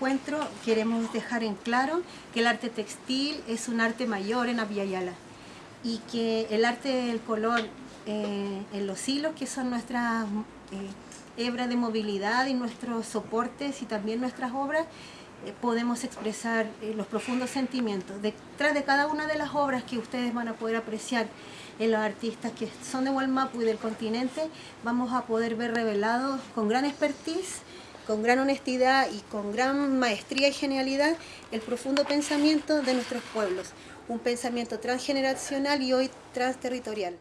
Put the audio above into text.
encuentro queremos dejar en claro que el arte textil es un arte mayor en Abiyayala y que el arte del color eh, en los hilos, que son nuestras eh, hebras de movilidad y nuestros soportes y también nuestras obras, eh, podemos expresar los profundos sentimientos. Detrás de cada una de las obras que ustedes van a poder apreciar en los artistas que son de Walmapu y del continente, vamos a poder ver revelados con gran expertise con gran honestidad y con gran maestría y genialidad el profundo pensamiento de nuestros pueblos, un pensamiento transgeneracional y hoy transterritorial.